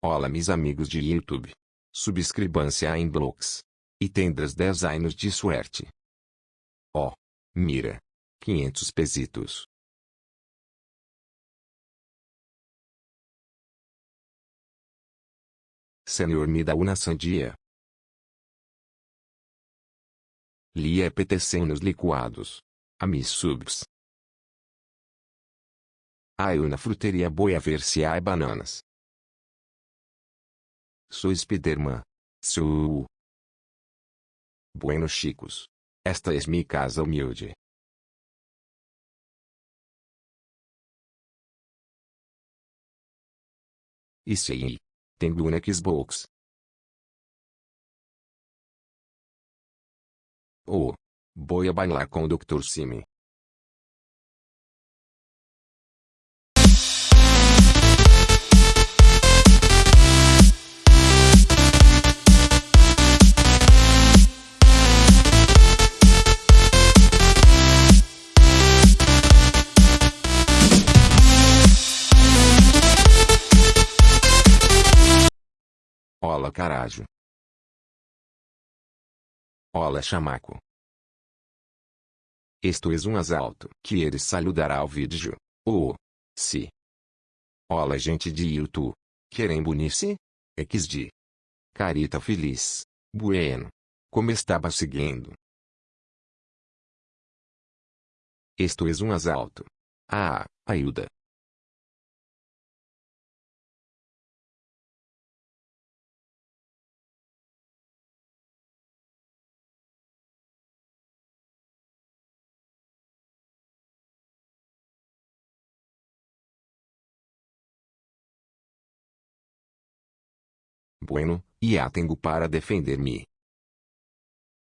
Olá meus amigos de YouTube. Subscrevam-se a Inblocks. E tendras 10 anos de suerte. Ó. Oh, mira. 500 pesitos. Senhor me dá uma sandia. Li apetecem nos licuados. A mis subs. Ai na fruteria boa ver se há bananas. Sou Spiderman. Sou. Bueno chicos. Esta é minha casa humilde. E sim. Tenho um Xbox. Oh. Vou bailar com o Dr. Simi. Ola carajo. Ola chamaco. Isto é um assalto. Que ele saludará ao vídeo. Oh. Si. Olá gente de YouTube. Querem bunir-se? XD. Carita feliz. Bueno. Como estava seguindo? Isto é um assalto. Ah, ajuda. Bueno, e a tenho para defender-me.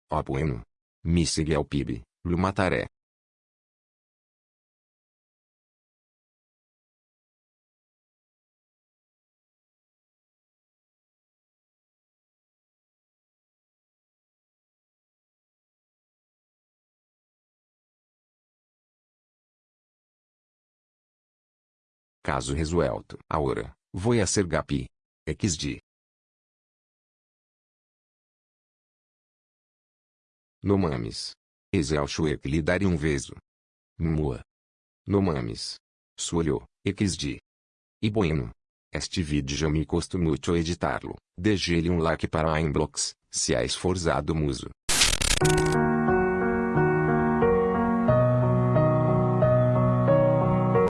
Ó bueno. Me siga ao PIB, lo mataré. Caso resuelto. Agora, vou a ser gapi. XD. No mames. Exalcho um veso. Mua. No mames. Suolho, xd. E bueno. Este vídeo já me custou muito. Deixe-lhe um like para a inbox, se é esforçado muso.